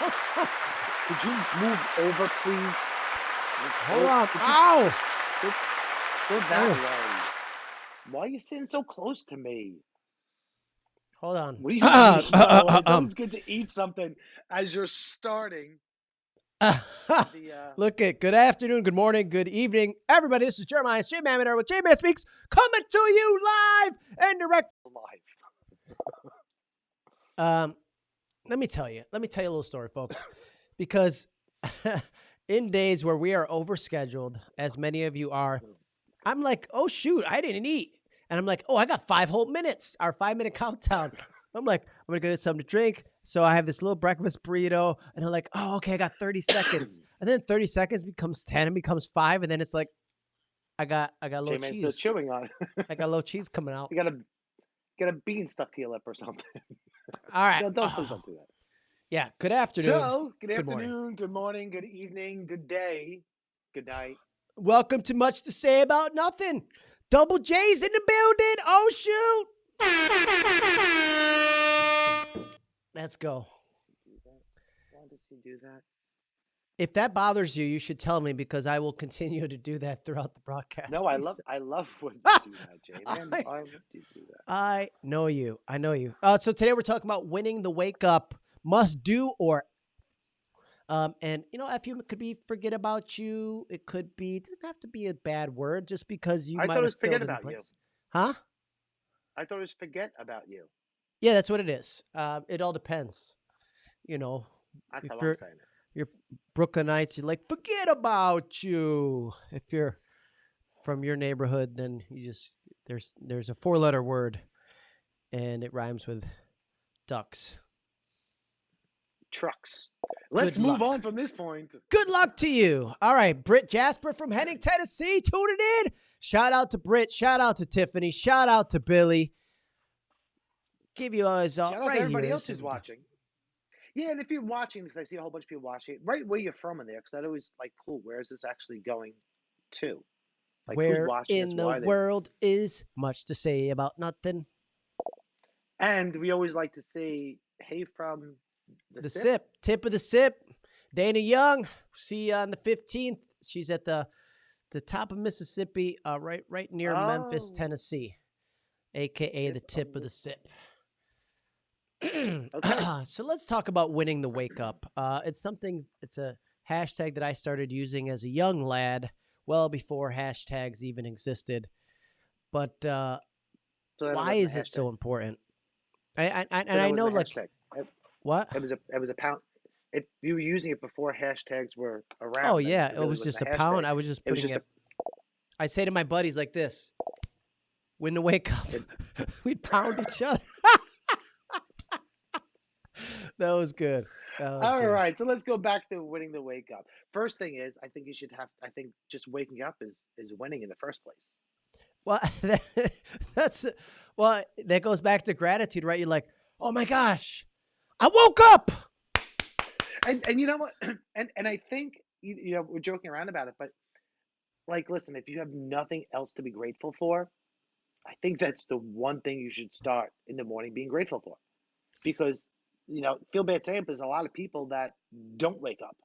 Could you move over, please? Hold on. Ow! go, go that Oh. way? Why are you sitting so close to me? Hold on. What do you Uh, uh, uh, No, it's um. always good to eat something as you're starting the. Uh, Look at good afternoon, good morning, good evening, everybody. This is Jeremiah J Man with J Man Speaks coming to you live and direct. live. Um, let me tell you. Let me tell you a little story, folks, because in days where we are overscheduled, as many of you are, I'm like, oh shoot, I didn't eat, and I'm like, oh, I got five whole minutes, our five minute countdown. I'm like, I'm gonna go get something to drink. So I have this little breakfast burrito, and I'm like, oh, okay, I got 30 seconds, and then 30 seconds becomes 10 and becomes five, and then it's like, I got, I got a little cheese, chewing on it. I got a little cheese coming out. You got a got a bean stuck to your lip or something. All right, no, don't, please oh, don't do that. yeah. Good afternoon. So, good, Good morning. afternoon, good morning, good evening, good day, good night. Welcome to Much to Say About Nothing. Double J's in the building. Oh, shoot. Let's go. Why does he do that? If that bothers you, you should tell me because I will continue to do that throughout the broadcast. No, I love, I love when you do that, Jay. I- would you do that? I know you. I know you. Uh, so today we're talking about winning the wake up must do or. Um, and you know, if you could be forget about you, it could be. It doesn't have to be a bad word just because you I might thought it was forget filled in the about you. Huh? I thought it was forget about you. Yeah, that's what it is. Uh, it all depends. You know, That's how I'm saying it. You're Brooklynites, you're like, forget about you. If you're from your neighborhood, then you just there's there's a four letter word and it rhymes with ducks. Trucks. Let's Good move luck. on from this point. Good luck to you. All right, Britt Jasper from Henning, Tennessee, tuning in. Shout out to Britt. Shout out to Tiffany. Shout out to Billy. Give you guys all Shout out right to everybody here. else who's watching. Yeah, and if you're watching, because I see a whole bunch of people watching, right where you're from in there, because that always like, cool. Where is this actually going to? Like, who's Where watching in this? the they- world is much to say about nothing? And we always like to say, hey, from the, the sip. sip. tip of the sip. Dana Young, see you on the fifteenth. She's at the the top of Mississippi, uh, right right near Memphis, Oh. Tennessee, aka the Tip of tip of the the sip. Okay. so let's talk about winning the wake up. Uh, it's something. It's a hashtag that I started using as a young lad, well before hashtags even existed. But uh, So why is it so important? I, I, I and I know like hashtag. What? it was a it was a pound. If you were using it before hashtags were around. Oh yeah, it really was just a pound. I was just It was putting it. I say to my buddies like this: "When to wake up, we'd pound each other." that was good. That was All good. right, so let's go back to winning the wake up. First thing is, I think you should have. I think just waking up is is winning in the first place. Well, that, that's well. That goes back to gratitude, right? You're like, "Oh my gosh, I woke up." And and you know what? And and I think you, you know we're joking around about it, but like, listen, if you have nothing else to be grateful for, I think that's the one thing you should start in the morning being grateful for, because you know, feel bad saying, but there's a lot of people that don't wake up.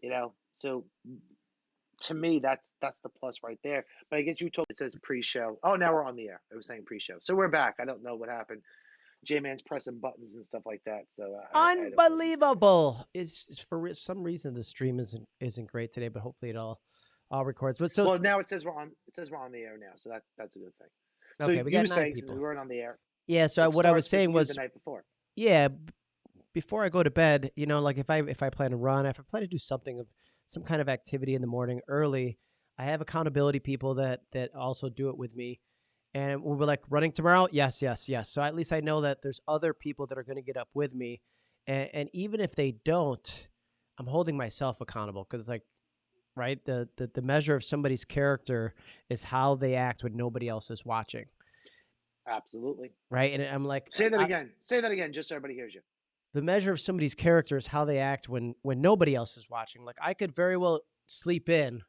You know, so to me, that's that's the plus right there. But I guess you told it says pre-show. Oh, now we're on the air. It was saying pre-show, so we're back. I don't know what happened. J Man's pressing buttons and stuff like that. So I, I. Unbelievable! It's it's for some reason the stream isn't isn't great today, but hopefully it all all records. But so well, now it says we're on. It says we're on the air now, so that's that's a good thing. Okay, you we got nine people. we weren't on the air. Yeah. So it what I was saying was the night before. Yeah before i go to bed you know like if i if i plan to run if i plan to do something of some kind of activity in the morning early i have accountability people that that also do it with me. And we'll be like running tomorrow? Yes yes yes. So at least i know that there's other people that are going to get up with me. And, and even if they don't i'm holding myself accountable because it's like right the, the the measure of somebody's character is how they act when nobody else is watching Absolutely. right and i'm like Say that I- again. Say that again, just so everybody hears you. the measure of somebody's character is how they act when when nobody else is watching. Like I could very well sleep in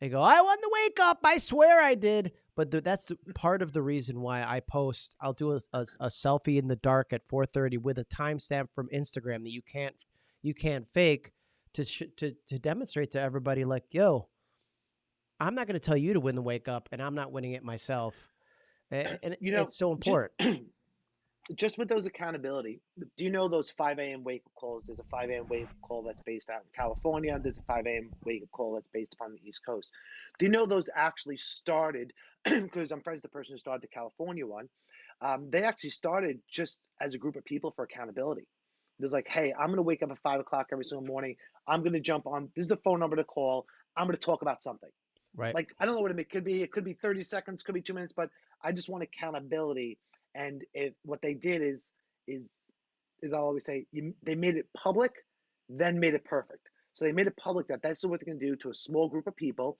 and go, "I won the wake up. I swear I did." But th- that's the, part of the reason why I post. I'll do a, a, a selfie in the dark at 4:30 with a timestamp from Instagram that you can't you can't fake to sh- to to demonstrate to everybody like, yo, I'm not going to tell you to win the wake up, and I'm not winning it myself. And, and You know, it's so important. just with those accountability, do you know those 5 a.m. wake up calls? There's a 5 a.m. wake up call that's based out in California. There's a 5 a.m. wake up call that's based upon the East Coast. Do you know those actually started? Because I'm friends with the person who started the California one. Um, they actually started just as a group of people for accountability. There's like, hey, I'm gonna wake up at five o'clock every single morning. I'm gonna jump on. This is the phone number to call. I'm gonna talk about something. right. Like I don't know what it could be. It could be 30 seconds, could be two minutes, but I just want accountability. And if what they did is is is I'll always say you, they made it public, then made it perfect. So they made it public that that's what they're going to do to a small group of people.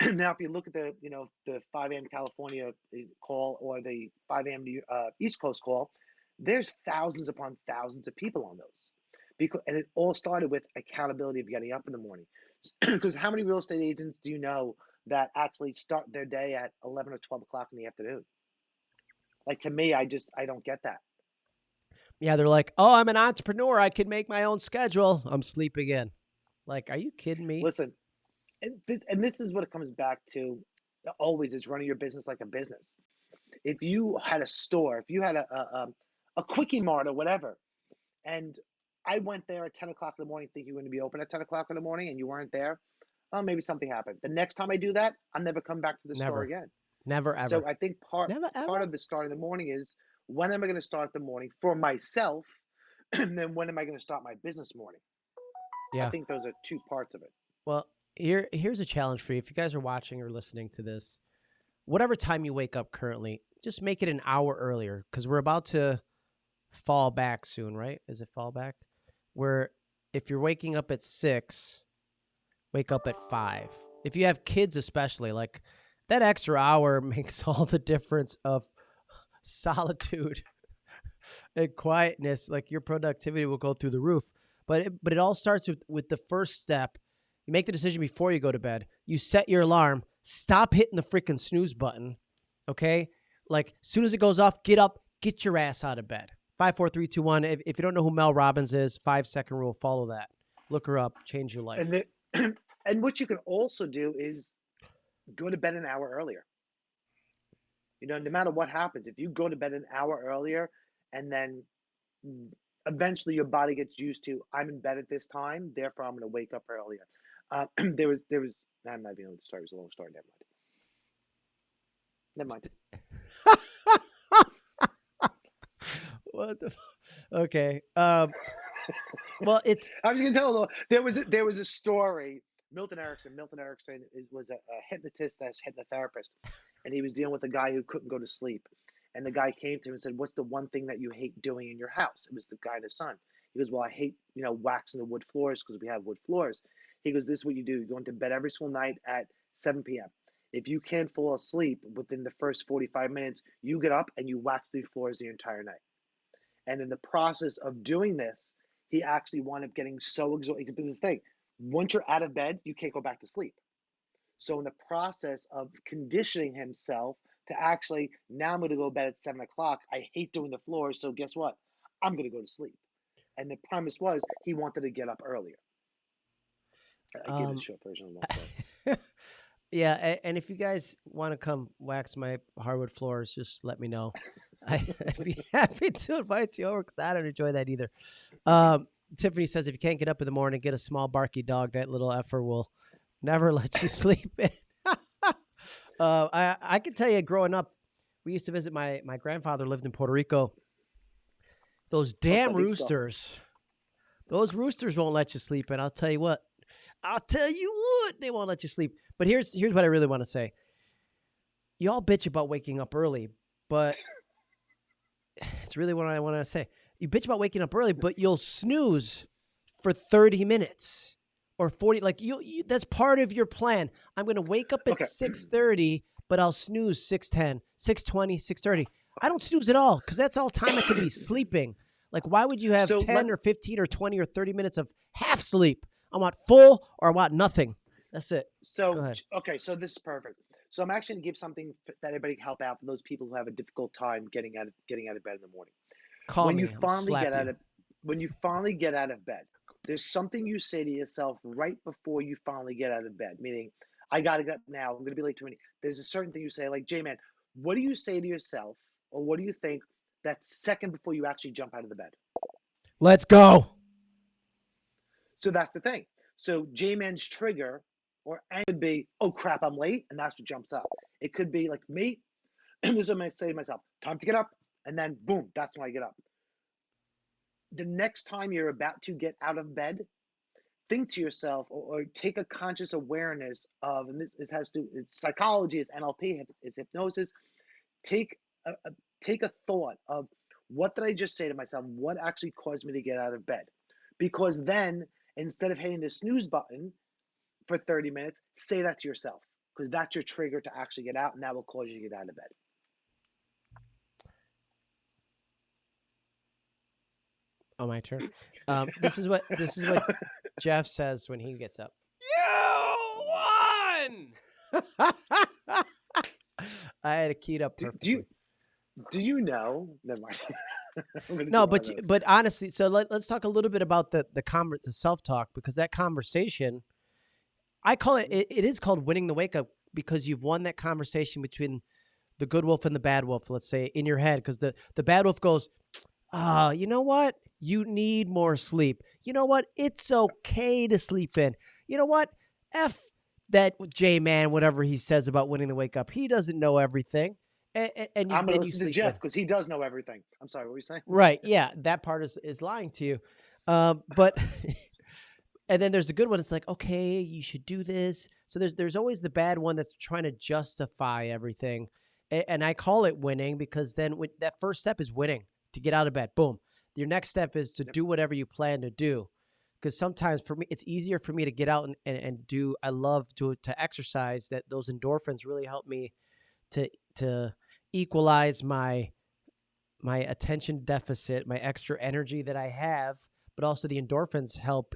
now, if you look at the you know the 5 a.m. California uh, call or the 5 a.m. Uh, East Coast call, there's thousands upon thousands of people on those. Because and it all started with accountability of getting up in the morning. Because how many real estate agents do you know that actually start their day at 11 or 12 o'clock in the afternoon? Like to me, I just I don't get that. Yeah, they're like, oh, I'm an entrepreneur. I can make my own schedule. I'm sleeping in. Like, are you kidding me? Listen, and this, and this is what it comes back to. Always is running your business like a business. If you had a store, if you had a a, um, a quickie mart or whatever, and I went there at 10 o'clock in the morning thinking you were going to be open at 10 o'clock in the morning and you weren't there, oh, maybe something happened. The next time I do that, I'm never come back to the Never. store again. Never ever. So I think part Never part of the start of the morning is when am I going to start the morning for myself, and then when am I going to start my business morning? Yeah, I think those are two parts of it. Well, here here's a challenge for you. If you guys are watching or listening to this, whatever time you wake up currently, just make it an hour earlier because we're about to fall back soon, right? Is it fall back? Where if you're waking up at six, wake up at five. If you have kids, especially, like that extra hour makes all the difference of solitude and quietness. Like your productivity will go through the roof. But it, but it all starts with with the first step. You make the decision before you go to bed. You set your alarm. Stop hitting the freaking snooze button. Okay? Like as soon as it goes off, get up, get your ass out of bed. Five, four, three, two, one. If, if you don't know who Mel Robbins is, five second rule, follow that. Look her up, change your life. And what you can also do is go to bed an hour earlier. You know, no matter what happens, if you go to bed an hour earlier and then eventually your body gets used to I'm in bed at this time, therefore I'm going to wake up earlier. Uh, there was there was I'm not even know the story. It was a long story. Never mind. Never mind. what the? Okay. Um. Well, it's I was going to tell a little. There was a, there was a story. Milton Erickson. Milton Erickson is, was a, a hypnotist, as hypnotherapist, and he was dealing with a guy who couldn't go to sleep. And the guy came to him and said, "What's the one thing that you hate doing in your house?" It was the guy his son. He goes, "Well, I hate you know waxing the wood floors because we have wood floors." He goes, "This is what you do. You go into bed every single night at 7 p.m. If you can't fall asleep within the first 45 minutes, you get up and you wax the floors the entire night." And in the process of doing this, he actually wound up getting so exhausted. This thing, once you're out of bed, you can't go back to sleep. So in the process of conditioning himself to actually, now I'm going to go to bed at seven o'clock. I hate doing the floors, so guess what? I'm going to go to sleep. And the premise was he wanted to get up earlier. I gave Um, a short version of story. yeah, and if you guys want to come wax my hardwood floors, just let me know. I- I'd be happy to invite you over because I don't enjoy that either. Um, Tiffany says if you can't get up in the morning, get a small barky dog. That little effer will never let you sleep in. uh, I I can tell you, growing up, we used to visit my my grandfather lived in Puerto Rico. Those damn roosters, those roosters won't let you sleep And I'll tell you what. I'll tell you what, they won't let you sleep. But here's here's what I really want to say. You all bitch about waking up early, but it's really what I want to say. You bitch about waking up early, but you'll snooze for 30 minutes or 40 like you, you that's part of your plan. I'm going to wake up at Okay. 6:30, but I'll snooze 6:10, 6:20, 6:30. I don't snooze at all cuz that's all time I could be sleeping. Like why would you have So 10 let- or 15 or 20 or 30 minutes of half sleep? I want full or I want nothing. That's it. So okay, so this is perfect. So I'm actually going to give something that everybody can help out for those people who have a difficult time getting out of getting out of bed in the morning. Call when me. you finally get out of when you finally get out of bed there's something you say to yourself right before you finally get out of bed, meaning, I got to get up now. I'm going to be late to meeting. There's a certain thing you say, like, J Man, what do you say to yourself or what do you think that second before you actually jump out of the bed? Let's go. So that's the thing. So J Man's trigger or it could be, oh crap, I'm late. And that's what jumps up. It could be like me. this is what I say to myself time to get up. And then boom, that's when I get up. The next time you're about to get out of bed, think to yourself or, or take a conscious awareness of, and this, this has to, it's psychology, it's NLP, it's hypnosis. Take a, a, take a thought of what did I just say to myself? What actually caused me to get out of bed? Because then instead of hitting the snooze button for 30 minutes, say that to yourself because that's your trigger to actually get out and that will cause you to get out of bed. Oh, my turn. Um, this is what this is what Jeff says when he gets up. You won. I had it keyed up Do, perfectly. do you do you know? Never mind. No, but you- but honestly, so let, let's talk a little bit about the the conver- the self talk because that conversation, I call it, it it is called winning the wake up because you've won that conversation between the good wolf and the bad wolf. Let's say in your head because the the bad wolf goes, ah, you know what? You need more sleep. You know what? It's okay to sleep in. You know what? F that J man, whatever he says about winning the wake up. He doesn't know everything. And, and you, I'm gonna listen to Jeff because he does know everything. I'm sorry, what were you saying? Right. Yeah. That part is is lying to you. Um, but and then there's the good one. It's like, okay, you should do this. So there's there's always the bad one that's trying to justify everything. And, and I call it winning because then when, that first step is winning to get out of bed. Boom. Your next step is to do whatever you plan to do. Because sometimes for me, it's easier for me to get out and, and, and do. I love to to exercise. That those endorphins really help me to to equalize my my attention deficit, my extra energy that I have, but also the endorphins help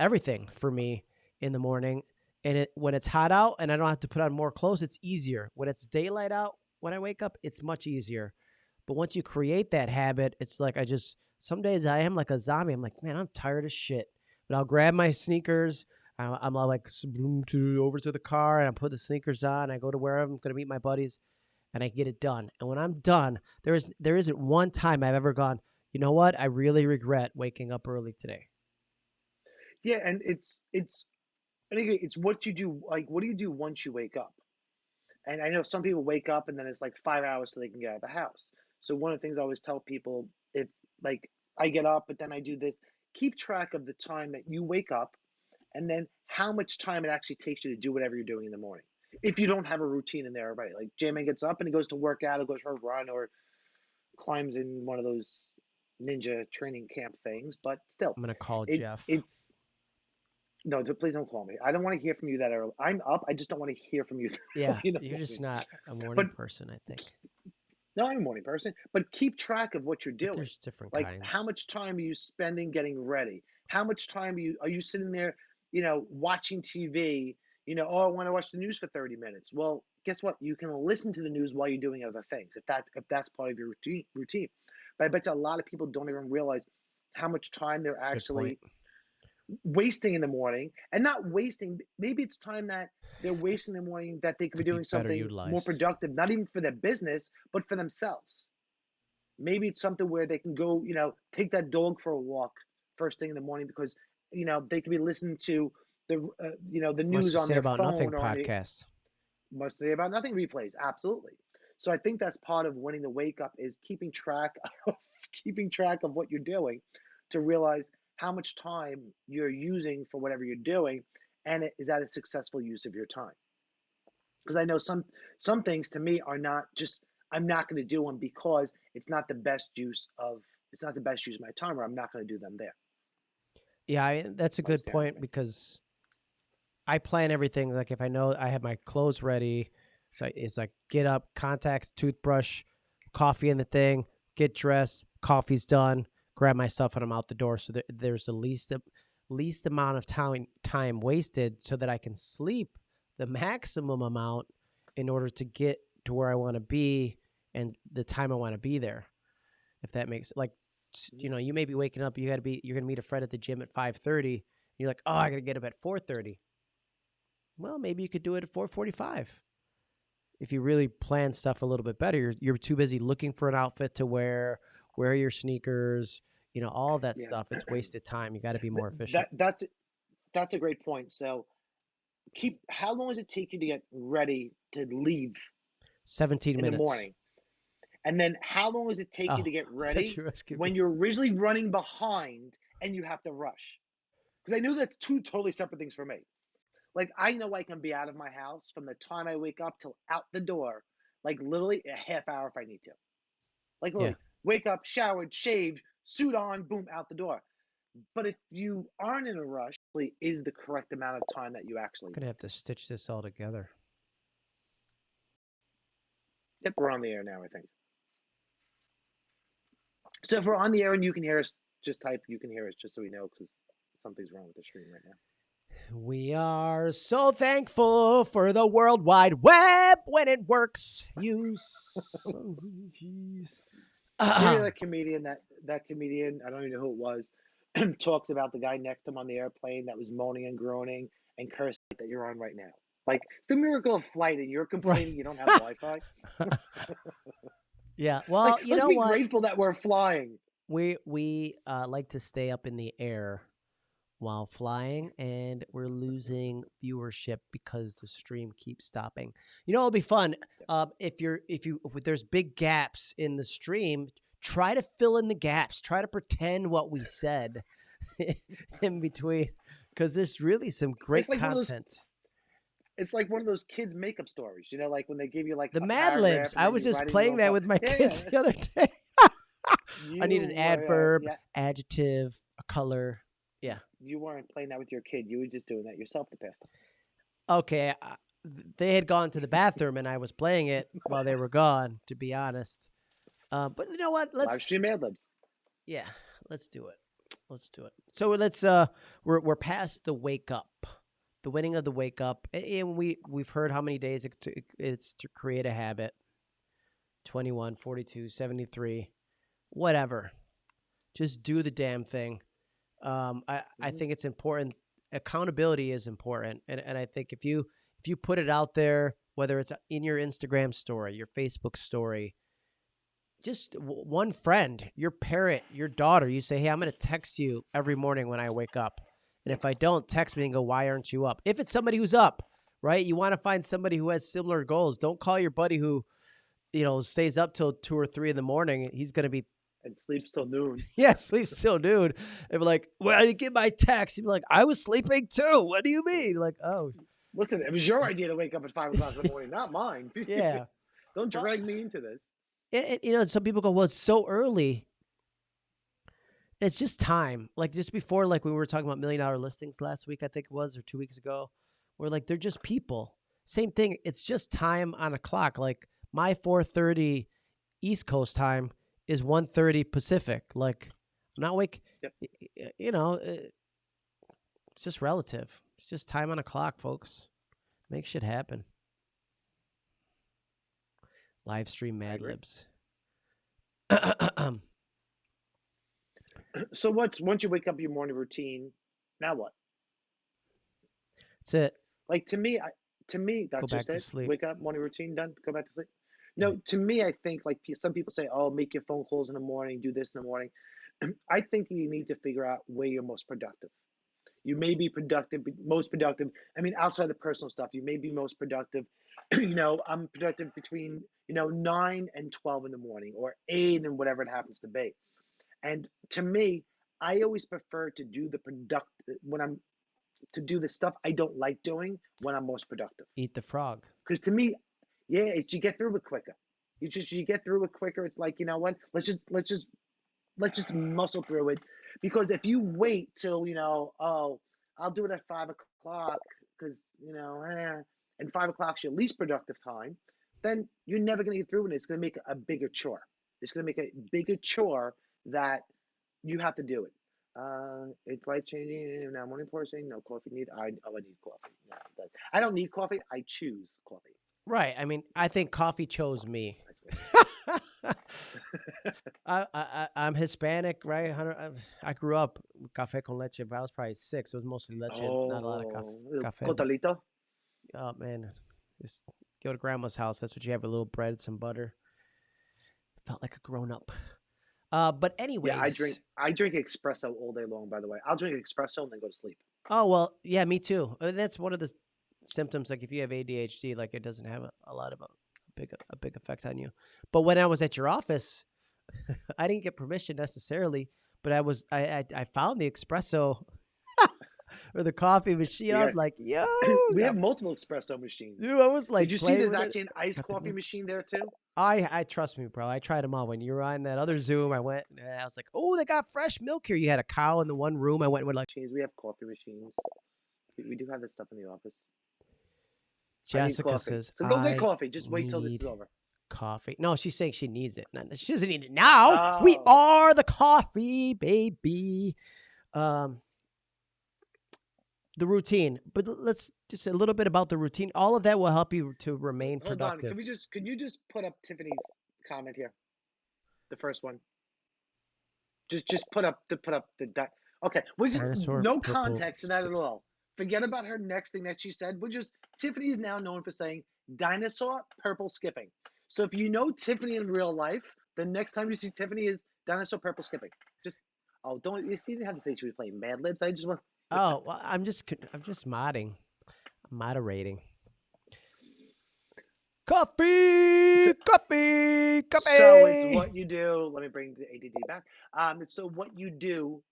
everything for me in the morning. And it when it's hot out and I don't have to put on more clothes, it's easier. When it's daylight out, when I wake up, it's much easier. But once you create that habit, it's like I just some days I am like a zombie. I'm like, man, I'm tired of shit. But I'll grab my sneakers. I'm like zoom to over to the car and I put the sneakers on. I go to where I'm going to meet my buddies, and I get it done. And when I'm done, there is there isn't one time I've ever gone. You know what? I really regret waking up early today. Yeah, and it's it's I think it's what you do. Like, what do you do once you wake up? And I know some people wake up and then it's like five hours till they can get out of the house. So one of the things I always tell people, if like I get up, but then I do this, keep track of the time that you wake up, and then how much time it actually takes you to do whatever you're doing in the morning. If you don't have a routine in there already, like J-Man gets up and he goes to work out, or goes for a run, or climbs in one of those ninja training camp things, but still, I'm gonna call Jeff. it's no, please don't call me. I don't want to hear from you that early. I'm up. I just don't want to hear from you. yeah, in you're just not a morning But person. I think no, I'm a morning person. But keep track of what you're But doing. there's different Like, kinds. how much time are you spending getting ready? How much time are you are you sitting there, you know, watching TV? You know, oh, I want to watch the news for 30 minutes. Well, guess what? You can listen to the news while you're doing other things if that if that's part of your routine. Routine. But I bet you a lot of people don't even realize how much time they're actually. Wasting in the morning and not wasting maybe it's time that they're wasting the morning that they could be Could be doing better something more productive not even for their business but for themselves. Maybe it's something where they can go you know take that dog for a walk first thing in the morning because you know they could be listening to the uh, you know the news on say their about phone nothing or on the, podcast. must say about nothing replays absolutely. So i think that's part of winning the wake up is keeping track of keeping track of what you're doing to realize how much time you're using for whatever you're doing and it- is that a successful use of your time because i know some some things to me are not just i'm not going to do them because it's not the best use of it's not the best use of my time or i'm not going to do them there Yeah, I, that's a good point because I plan everything. Like if I know I have my clothes ready, so it's like get up, contacts, toothbrush, coffee in the thing, get dressed, coffee's done, grab my stuff, and I'm out the door. So that there's the least least amount of time time wasted, so that I can sleep the maximum amount in order to get to where I want to be and the time I want to be there. If that makes like you mm. know, you may be waking up. You got to be. You're gonna meet a friend at the gym at five thirty. You're like, oh, I gotta get up at four thirty. Well, maybe you could do it at four forty-five. If you really plan stuff a little bit better, you're you're too busy looking for an outfit to wear, wear your sneakers, you know, all that Yeah. stuff. It's wasted time. You got to be more efficient. That that's that's a great point. So keep how long does it take you to get ready to leave Seventeen in minutes. the morning? And then how long does it take Oh, you to get ready when me. you're originally running behind and you have to rush? Because I know that's two totally separate things for me. Like I know I can be out of my house from the time I wake up till out the door, like literally a half hour if I need to. Like Yeah. wake up, showered, shaved, suit on, boom, out the door. But if you aren't in a rush, is the correct amount of time that you actually. I'm gonna have to stitch this all together. Yep, we're on the air now. I think. So if we're on the air and you can hear us, just type "you can hear us" just so we know because something's wrong with the stream right now. We are so thankful for the World Wide Web when it works. You sons of jeez. You know that comedian that that comedian I don't even know who it was talks about the guy next to him on the airplane that was moaning and groaning and cursing that you're on right now. Like it's the miracle of flight and you're complaining you don't have Wi-Fi. yeah. Well, like, you let's know be what? grateful that we're flying. We we uh, like to stay up in the air while flying, and we're losing viewership because the stream keeps stopping. You know, it'll be fun uh, if you're if you if there's big gaps in the stream. Try to fill in the gaps. Try to pretend what we said in between, because there's really some great like one of those- content. It's like one of those kids' makeup stories, you know, like when they give you like The Mad Libs. I was just write it in playing that with my Yeah, kids yeah. the other day. I need an adverb, yeah, adjective, a color. Yeah. You weren't playing that with your kid. You were just doing that yourself the past time. Okay, th- they had gone to the bathroom and I was playing it while they were gone. To be honest, uh, but you know what? Let's stream Mad Libs. yeah, let's do it. Let's do it. So let's uh, we're we're past the wake up, the winning of the wake up, and we we've heard how many days it t- it's to create a habit. 21, 42, 73, whatever. Just do the damn thing. Um, I, I Mhm. think it's important. Accountability is important, and and I think if you if you put it out there, whether it's in your Instagram story, your Facebook story, just w- one friend, your parent, your daughter, you say, "Hey, I'm going to text you every morning when I wake up." And if I don't, text me and go, "Why aren't you up?" If it's somebody who's up, right? You want to find somebody who has similar goals. Don't call your buddy who, you know, stays up till two or three in the morning. He's going to be and sleeps till noon. yeah, sleep still, dude. And be like, "Well, I didn't get my text." You'd be like, "I was sleeping too." What do you mean? Like, oh, Listen, it was your idea to wake up at five o'clock in the morning, not mine. Yeah. Don't drag me into this. It- you know, some people go, well, it's so early. It's just time. Like just before, like we were talking about million dollar listings last week, I think it was, or two weeks ago, where like they're just people. Same thing. It's just time on a clock. Like my 4:30 East Coast time is 1:30 Pacific. Like I'm not wake. Yep. You know, uh, it's just relative. It's just time on a clock, folks. Make shit happen. Live stream Mad. Libs. So what's once you wake up your morning routine? Now what? That's it. Like to me, I to me that's Go back just to it. sleep. Wake up, morning routine done. Go back to sleep. No, mm-hmm. to me, I think like some people say, oh, make your phone calls in the morning, do this in the morning. I think you need to figure out where you're most productive. You may be productive, be- most productive. I mean, outside the personal stuff, you may be most productive. you know, I'm productive between you know nine and twelve in the morning, or eight and whatever it happens to be. And to me, I always prefer to do the product when I'm to do the stuff I don't like doing when I'm most productive. Eat the frog. Because to me, yeah, it's, you get through it quicker. You just you get through it quicker. It's like you know what? Let's just let's just let's just muscle through it. Because if you wait till you know, oh, I'll do it at five o'clock because you know, eh, and five o'clock is your least productive time, then you're never gonna get through it. It's gonna make a bigger chore. It's gonna make a bigger chore that you have to do it. Uh, it's life changing. Now, morning person, no coffee need. I oh, I need coffee. No, that- I don't need coffee. I choose coffee. Right. I mean, I think coffee chose me. I, I I'm Hispanic, right? I grew up café con leche, but I was probably six. It was mostly leche, oh, not a lot of café. Cotolito. Oh man, just go to grandma's house. That's what you have: a little bread, some butter. Felt like a grown up. Uh, but anyways, yeah, I drink I drink espresso all day long. By the way, I'll drink espresso and then go to sleep. Oh well, yeah, me too. Uh, that's one of the symptoms. Like if you have ADHD, like it doesn't have a, a lot of a, a big a big effect on you. But when I was at your office, I didn't get permission necessarily, but I was I I, I found the espresso or the coffee machine. Yeah. I was like, yo, we have multiple espresso machines. Dude, I was like, did you see there's actually an iced coffee machine there too? I I trust me, bro. I tried them all. When you were on that other Zoom, I went. and I was like, oh, they got fresh milk here. You had a cow in the one room. I went with like, we have coffee machines. We, we do have this stuff in the office. Jessica says, so go get coffee. Just wait till this is over. Coffee. No, she's saying she needs it. She doesn't need it now. Oh. We are the coffee, baby. Um, the routine. But let's just a little bit about the routine. All of that will help you to remain Hold productive. On. Can we just can you just put up Tiffany's comment here? The first one. Just just put up the put up the okay. We just no context in that at all. Forget about her next thing that she said. We're just Tiffany is now known for saying dinosaur purple skipping. So if you know Tiffany in real life, the next time you see Tiffany is dinosaur purple skipping. Just oh, don't you see? You have to say she was playing Mad Libs. I just want Oh, well, I'm just I'm just modding, moderating. Coffee, coffee, coffee. So it's what you do. Let me bring the ADD back. Um, it's so what you do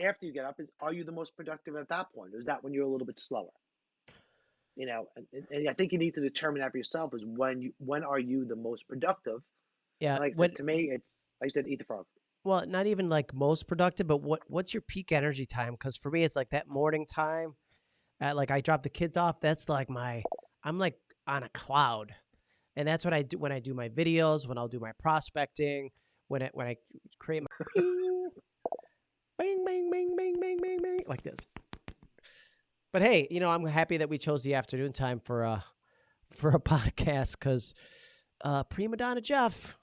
after you get up is are you the most productive at that point? Or is that when you're a little bit slower? You know, and, and I think you need to determine that for yourself is when you when are you the most productive? Yeah. like when, to me, it's like I said, eat the frog well, not even like most productive, but what what's your peak energy time? Because for me, it's like that morning time. At like I drop the kids off. That's like my I'm like on a cloud, and that's what I do when I do my videos. When I'll do my prospecting. When it when I create my like this. But hey, you know I'm happy that we chose the afternoon time for a for a podcast because uh, prima donna Jeff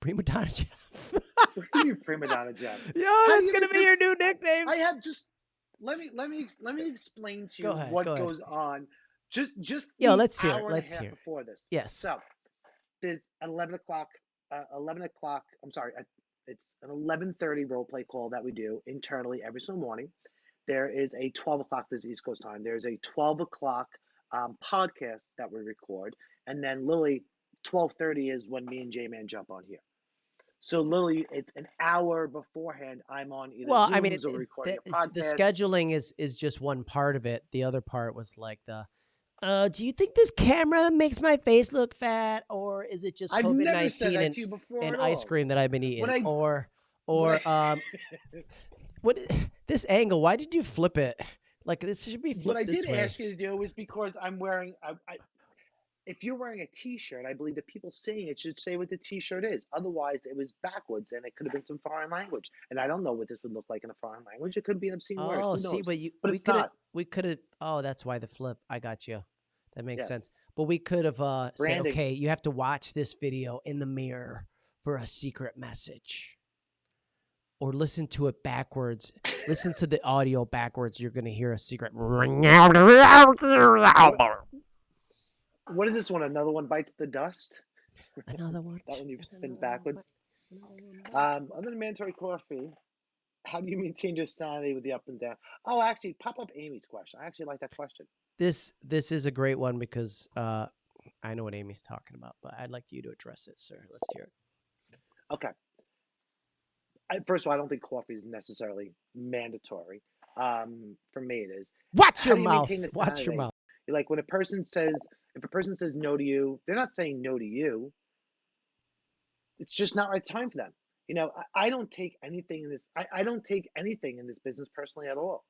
Prima Donna Jeff. what do you Prima Donna Jeff? Yo, that's gonna be your new nickname. I have just let me let me let me explain to you ahead, what go goes on. Just just Yo, let's hear. It. Let's hear. Before this, yes. So there's eleven o'clock. Uh, eleven o'clock. I'm sorry. Uh, it's an eleven thirty role play call that we do internally every single morning. There is a twelve o'clock. This East Coast time. There's a twelve o'clock um, podcast that we record, and then literally twelve thirty is when me and J Man jump on here. So literally, it's an hour beforehand. I'm on either well, Zooms I mean, it, or recording the, a podcast. The scheduling is is just one part of it. The other part was like the. Uh, do you think this camera makes my face look fat, or is it just COVID nineteen and, and ice cream that I've been eating, I, or or um, what this angle? Why did you flip it? Like this should be flipped. What I did way. ask you to do is because I'm wearing. I, I, if you're wearing a T-shirt, I believe the people saying it should say what the T-shirt is. Otherwise, it was backwards, and it could have been some foreign language. And I don't know what this would look like in a foreign language. It could be an obscene oh, word. Oh, see, but you, but we could have, we could have. Oh, that's why the flip. I got you. That makes yes. sense. But we could have uh, said, okay, you have to watch this video in the mirror for a secret message, or listen to it backwards. listen to the audio backwards. You're gonna hear a secret. What is this one? Another one bites the dust. Another one. that one you've spin backwards. Um, other than mandatory coffee, how do you maintain your sanity with the up and down? Oh, actually, pop up Amy's question. I actually like that question. This this is a great one because uh, I know what Amy's talking about, but I'd like you to address it, sir. Let's hear it. Okay. I, first of all, I don't think coffee is necessarily mandatory. Um, for me, it is. Watch how your mouth. You Watch your mouth. Like when a person says, if a person says no to you, they're not saying no to you. It's just not right time for them. You know, I, I don't take anything in this. I, I don't take anything in this business personally at all,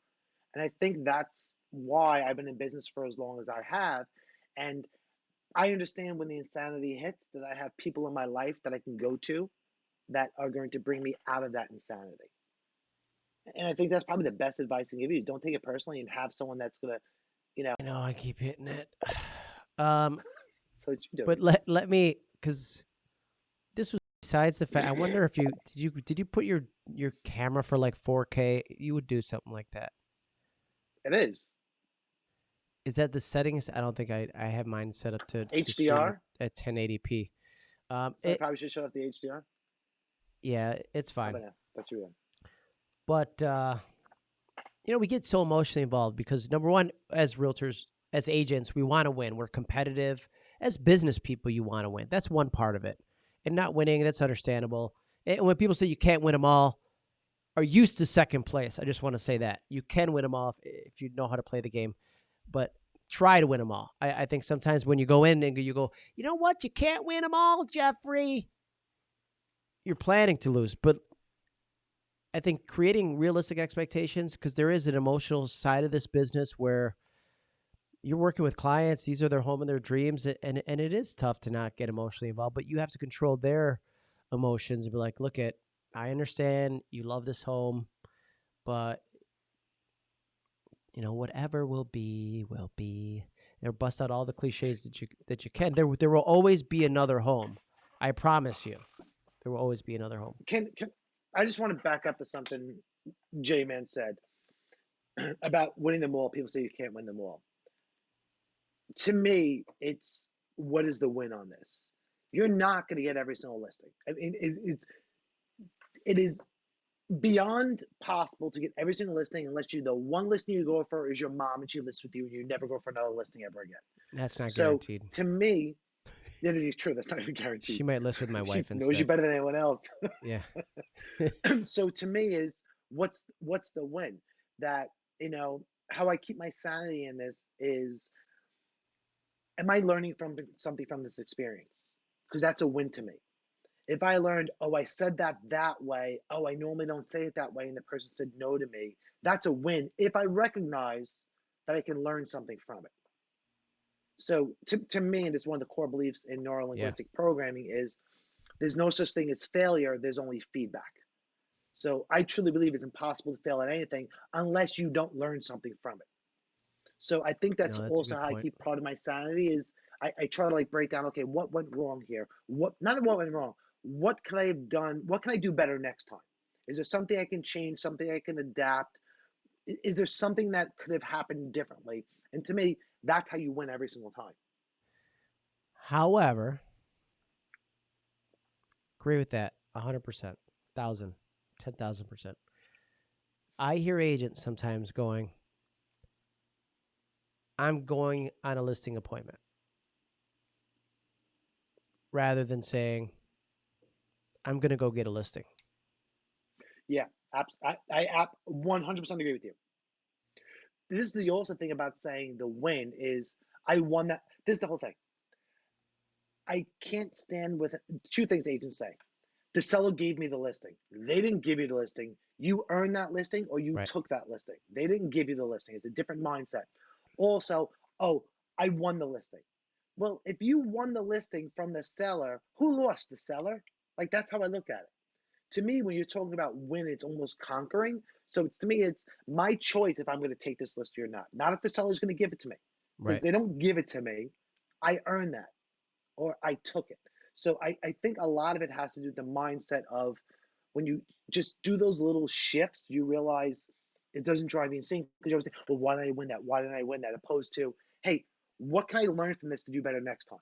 and I think that's why I've been in business for as long as I have. And I understand when the insanity hits that I have people in my life that I can go to that are going to bring me out of that insanity. And I think that's probably the best advice I can give you. Don't take it personally and have someone that's going to, you know. I know I keep hitting it. Um, so but let let me because this was besides the fact, I wonder if you did you did you put your your camera for like 4K? You would do something like that. It is Is that the settings? I don't think I I have mine set up to to HDR. at 1080p. Um, So I probably should shut off the HDR. yeah, it's fine. about now? That's real. but uh, you know we get so emotionally involved because number one as realtors as agents we want to win. We're competitive. As business people you want to win. That's one part of it. And not winning that's understandable. And when people say you can't win them all are used to second place? I just want to say that. You can win them all if, if you know how to play the game but try to win them all. I, I think sometimes when you go in and you go you know what? You can't win them all jeffrey. You're planning to lose but I think creating realistic expectations because there is an emotional side of this business where you're working with clients; these are their home and their dreams, and and it is tough to not get emotionally involved. But you have to control their emotions and be like, "Look, at I understand you love this home, but you know whatever will be will be." Or bust out all the cliches that you that you can. There there will always be another home. I promise you, there will always be another home. Can can I just want to back up to something J Man said about winning them all. People say you can't win them all. To me, it's what is the win on this? You're not going to get every single listing. I mean, it, it's it is beyond possible to get every single listing unless you the one listing you go for is your mom and she lists with you and you never go for another listing ever again. That's not So guaranteed. to me, that is true. That's not even guaranteed. She might list with my wife She wife knows you better than anyone else. Yeah. so to me is what's what's the win that you know how i keep my sanity in this is am i learning from something from this experience? Because that's a win to me. If i learned oh i said that that way. Oh i normally don't say it that way and the person said no to me that's a win if i recognize that i can learn something from it. So to, to me and it's one of the core beliefs in neurolinguistic programming is there's no such thing as failure there's only feedback. So I truly believe it's impossible to fail at anything unless you don't learn something from it. So I think that's, No, that's also how I keep part of my sanity is I, I try to like break down, okay, what went wrong here? What not what went wrong? What can I have done? What can I do better next time? Is there something I can change, something I can adapt? Is there something that could have happened differently? And to me, that's how you win every single time. However, agree with that 100%, 1,000, 10,000%. I hear agents sometimes going, I'm going on a listing appointment rather than saying, I'm going to go get a listing. Yeah, I, I ab- 100% agree with you. This is the also thing about saying the win is I won that. This is the whole thing. I can't stand with two things agents say. The seller gave me the listing. They didn't give you the listing. You earned that listing or you Right. took that listing. They didn't give you the listing. It's a different mindset. Also, oh, I won the listing. Well, if you won the listing from the seller, who lost? The seller? Like that's how I look at it to me, when you're talking about win, it's almost conquering. So it's to me, it's my choice if I'm going to take this listing or not. Not if the seller's going to give it to me. If Right. they don't give it to me, I earned that or I took it. So I, I think a lot of it has to do with the mindset of when you just do those little shifts, you realize it doesn't drive you insane because you always think, well, why did I win that? Why didn't I win that? Opposed to, hey, what can I learn from this to do better next time?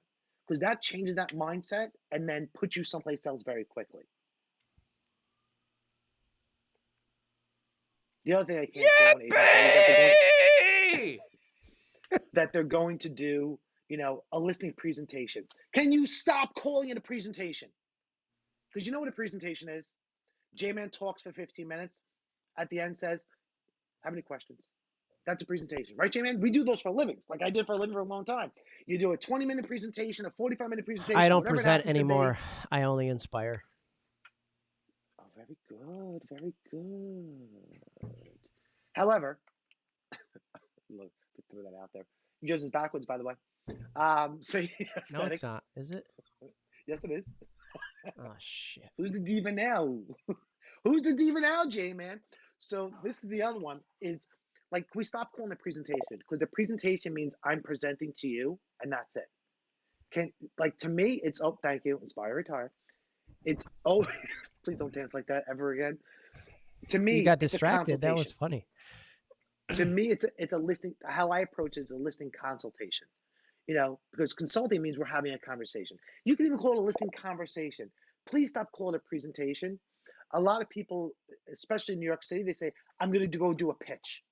Because that changes that mindset and then puts you someplace else very quickly. The other thing I can't say is that they're, going, that they're going to do, you know, a listening presentation. Can you stop calling it a presentation? Because you know what a presentation is? J-Man talks for 15 minutes. At the end says, how many questions? That's a presentation, right, J-Man? We do those for livings, like I did for a living for a long time. You do a 20-minute presentation, a 45-minute presentation. I don't present happens to be. anymore. I only inspire. Oh, very good, very good. However, look, throw that out there. Yours is backwards, by the way. Um, so No, it's not. Is it? Yes, it is. Oh, shit. Who's the diva now? Who's the diva now, Jay man? So this is the other one. Is like we stop calling it presentation because the presentation means I'm presenting to you and that's it. Can like to me, it's oh thank you, inspire retire. it's oh, please don't dance like that ever again. To me, You got distracted. That was funny. to me, it's a, it's a listing. How I approach it is a listing consultation. You know, because consulting means we're having a conversation. You can even call it a listing conversation. Please stop calling it a presentation. A lot of people, especially in New York City, they say, "I'm going to go do a pitch."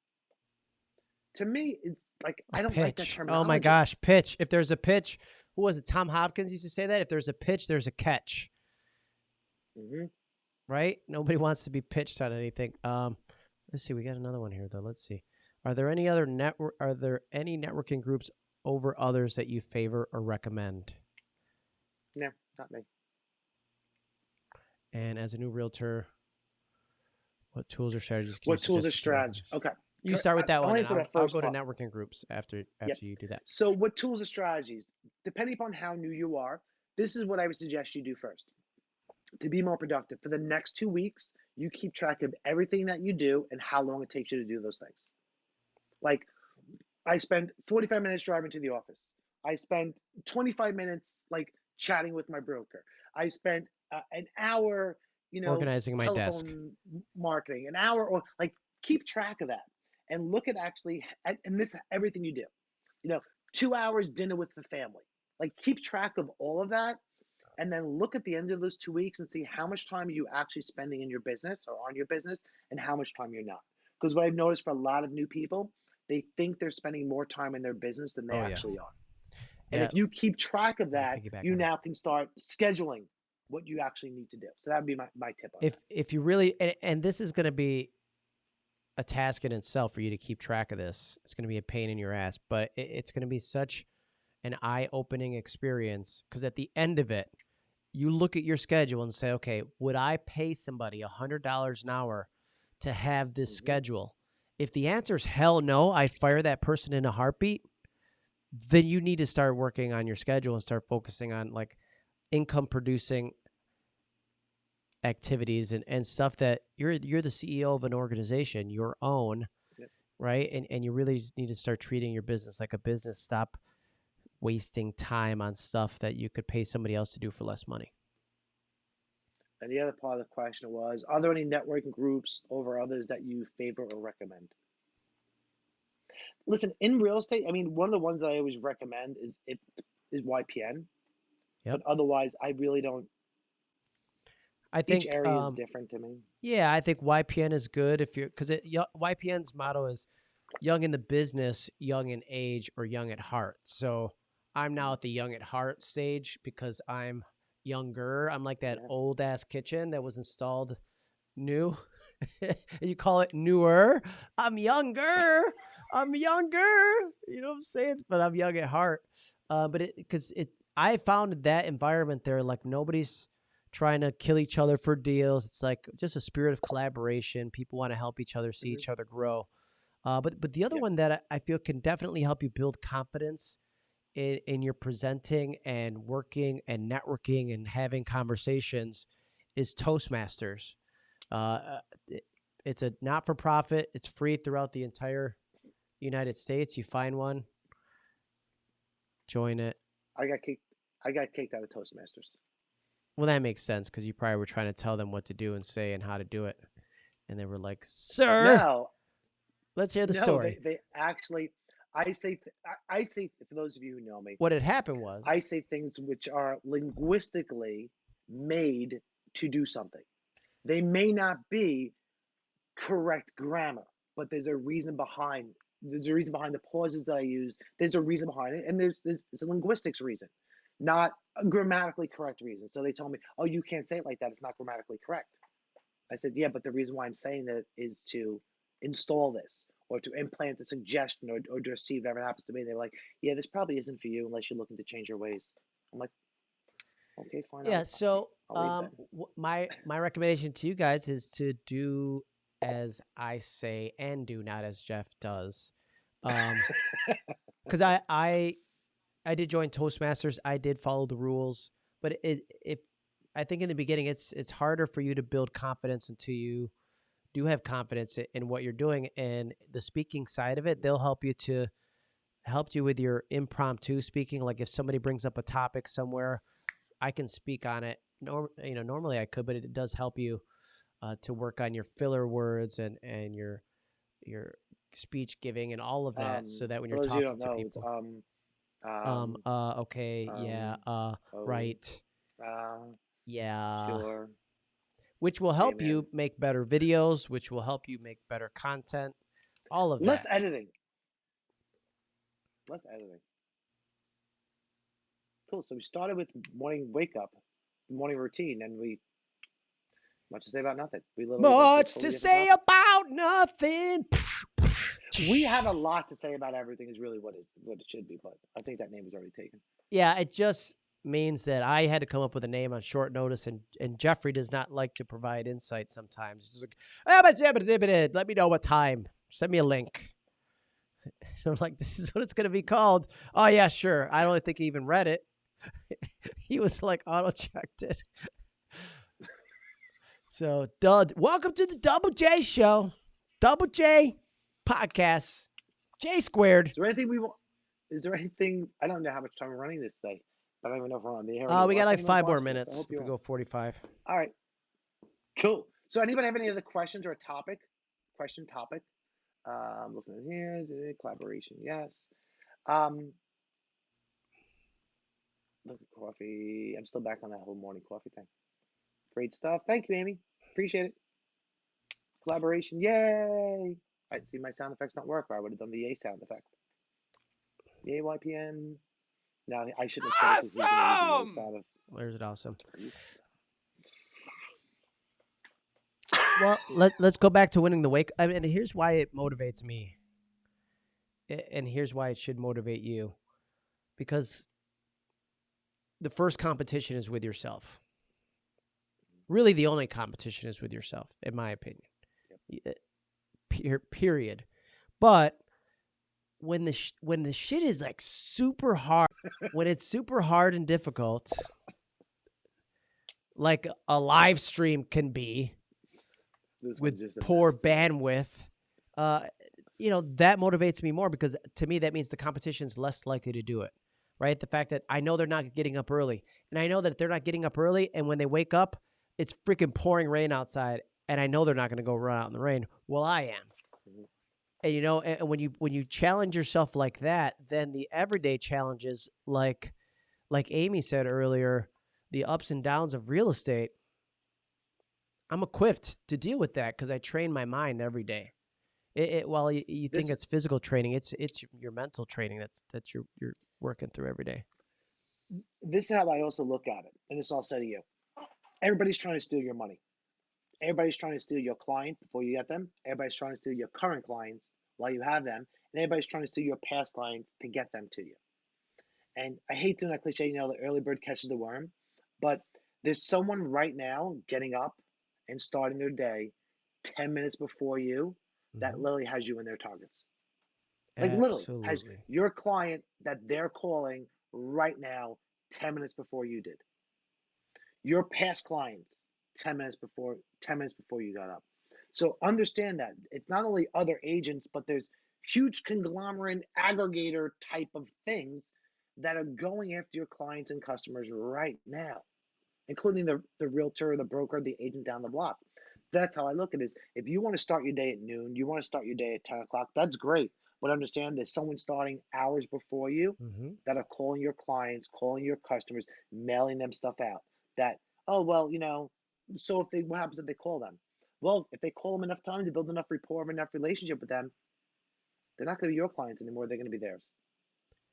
To me, it's like I don't like that pitch. terminology. Oh my gosh, pitch. If there's a pitch, who was it? Tom Hopkins used to say that. If there's a pitch, there's a catch. hmm right? Nobody wants to be pitched on anything. Um, let's see. We got another one here though. Let's see. Are there any other network? Are there any networking groups over others that you favor or recommend? No, not me. And as a new realtor, what tools or strategies? Can What tools or suggest to join strategies? Okay. You start with I- that I'll one. I'll, the I'll go to networking groups after after you do that. So, what tools or strategies, depending upon how new you are, this is what I would suggest you do first. To be more productive, for the next two weeks, you keep track of everything that you do and how long it takes you to do those things. Like, I spend 45 minutes driving to the office. I spend 25 minutes like chatting with my broker. I spent uh, an hour, you know, Organizing my desk. marketing, an hour or like keep track of that and look at actually and and this everything you do. You know, two hours dinner with the family. Like keep track of all of that and then look at the end of those two weeks and see how much time are you actually spending in your business or on your business and how much time you're not. Because what I've noticed for a lot of new people, they think they're spending more time in their business than they Oh, yeah. actually are. And Yeah. if you keep track of that, you now can start scheduling what you actually need to do. So that would be my, my tip on If that. if you really and, and this is going to be a task in itself for you to keep track of this. It's going to be a pain in your ass, but it, it's going to be such an eye-opening experience because at the end of it, you look at your schedule and say, okay, would I pay somebody a hundred dollars an hour to have this Mhm. schedule? If the answer is hell no, I'd fire that person in a heartbeat. Then you need to start working on your schedule and start focusing on like income producing activities and, and stuff that you're you're the CEO of an organization, your own, Yep. right? And and you really need to start treating your business like a business. Stop wasting time on stuff that you could pay somebody else to do for less money. And the other part of the question was, are there any networking groups over others that you favor or recommend? Listen, in real estate, I mean, one of the ones that I always recommend is it is YPN. Yep. But otherwise, I really don't. I think Each area is um, different to me. Yeah, I think YPN is good if you're because YPN's motto is young in the business, young in age, or young at heart. So I'm now at the young at heart stage because I'm younger. I'm like that Yeah. old ass kitchen that was installed new. and you call it newer. I'm younger. I'm younger. You know what I'm saying? But I'm young at heart. Uh, but it because it I found that environment there like nobody's trying to kill each other for deals. It's like just a spirit of collaboration. People want to help each other, see Mhm. each other grow. Uh, but but the other Yep. one that I, I feel can definitely help you build confidence in, in your presenting and working and networking and having conversations is Toastmasters. Uh, it- it's a not for profit. It's free throughout the entire United States. You find one, join it. I got kicked. I got kicked out of Toastmasters. Well, that makes sense because you probably were trying to tell them what to do and say and how to do it, and they were like, "Sir, No, let's hear the no, story." they, they actually. I say. I, say for those of you who know me, what had happened was, I say things which are linguistically made to do something. They may not be correct grammar, but there's a reason behind. There's a reason behind the pauses that I use. There's a reason behind it, and there's there's, there's a linguistics reason, not grammatically correct reason. So they told me, "Oh, you can't say it like that. It's not grammatically correct." I said, "Yeah, but the reason why I'm saying that is to install this." Or to implant a suggestion, or, or to receive whatever happens to me. They're like, "Yeah, this probably isn't for you unless you're looking to change your ways." I'm like, "Okay, fine." yeah. I'll- So, I'll um, w- my my recommendation to you guys is to do as I say and do, not as Jeff does. Um, because I I I did join Toastmasters. I did follow the rules, but it if I think in the beginning it's it's harder for you to build confidence until you do have confidence in what you're doing and the speaking side of it. They'll help you to help you with your impromptu speaking. Like if somebody brings up a topic somewhere, I can speak on it norm, you know, normally I could, but it does help you uh, to work on your filler words and and your your speech giving and all of that, so Um, that when you're you talking don't to know, people, um, um, um, uh, okay, yeah, um, uh, oh, right, uh, yeah, sure. which will help Amen. you make better videos, which will help you make better content, all of Less that. Less editing. Less editing. Cool. So we started with morning wake up, morning routine, and we much to say about nothing. We literally went to a Much to say topic. about nothing. We have a lot to say about everything. Is really what it what it should be, but I think that name was already taken. Yeah, it just means that I had to come up with a name on short notice, and, and Jeffrey does not like to provide insight sometimes. He's like, "Ah, but zibba dibba did. let me know what time. Send me a link. And I'm like, this is what it's going to be called. Oh, yeah, sure. I don't think he even read it. he was like, auto checked it. so, Dud, welcome to the Double J Show. Double J podcast. J squared. Is there anything we want? Is there anything? I don't know how much time we're running this day. I don't even know if we're on the air. Uh, we got like five more minutes. I hope If we you go 45. All right. Cool. So anybody have any other questions or a topic? Question topic? Um, looking at here, collaboration, yes. Um, look at coffee. I'm still back on that whole morning coffee thing. Great stuff. Thank you, Amy. Appreciate it. Collaboration, yay! I see my sound effects not work, or I would have done the A sound effect. The AYPN. Now I shouldn't have said it 'cause he's gonna use the Awesome! sound of- Where's it awesome? well, let, let's go back to winning the wake. I mean, here's why it motivates me. And here's why it should motivate you. Because the first competition is with yourself. Really, the only competition is with yourself, in my opinion. Y- Per- period. But when the sh- when the shit is like super hard, when it's super hard and difficult, like a live stream can be This with poor bandwidth uh you know that motivates me more because to me that means the competition's less likely to do it right the fact that i know they're not getting up early and i know that they're not getting up early and when they wake up it's freaking pouring rain outside and i know they're not going to go run out in the rain well i am Mhm. and you know and when you when you challenge yourself like that then the everyday challenges like like amy said earlier the ups and downs of real estate i'm equipped to deal with that because i train my mind every day it, it while you, you think This- it's physical training it's it's your mental training that's that's your you're working through every day this is how I also look at it, and this I'll say to you. Everybody's trying to steal your money. Everybody's trying to steal your client before you get them. Everybody's trying to steal your current clients while you have them, and everybody's trying to steal your past clients to get them to you. And I hate doing that cliche, you know, the early bird catches the worm, but there's someone right now getting up and starting their day 10 minutes before you that Mhm. literally has you in their targets. Like literally has your client that they're calling right now 10 minutes before you did. Your past clients 10 minutes before 10 minutes before you got up. So understand that it's not only other agents, but there's huge conglomerate aggregator type of things that are going after your clients and customers right now, including the, the realtor, the broker, the agent down the block. That's how I look at it. Is if you want to start your day at noon, you want to start your day at 10 o'clock, that's great. But understand there's someone starting hours before you hmm that are calling your clients, calling your customers, mailing them stuff out. That, oh, well, you know, so if they, what happens if they call them? Well, if they call them enough times, you build enough rapport, enough relationship with them, they're not going to be your clients anymore. They're going to be theirs.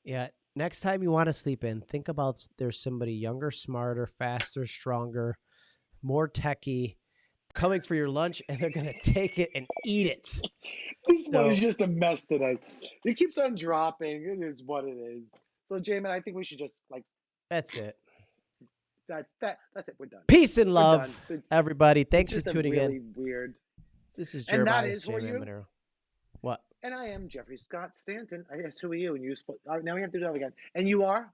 Yeah. Next time you want to sleep in, think about there's somebody younger, smarter, faster, stronger, more techie coming for your lunch and they're going to take it and eat it. This one is just a mess today. It keeps on dropping. It is what it is. So, Jamin, I think we should just like That's it. That's that. That's it. We're done. Peace and love, everybody. Thanks for tuning really in. Weird. This is And that Jeremiah is for J. you? Monero. What? And I am Jeffrey Scott Stanton. I guess who are you? And you sp- uh, now we have to do that again. And you are.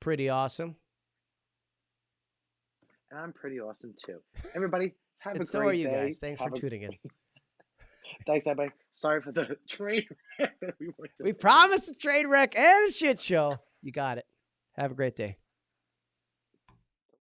Pretty awesome. And I'm pretty awesome too. Everybody, have And a so great are you day. guys. Thanks for a- tuning in. Thanks, everybody. Sorry for the train wreck that we went We promised a train wreck and a shit show. You got it. Have a great day.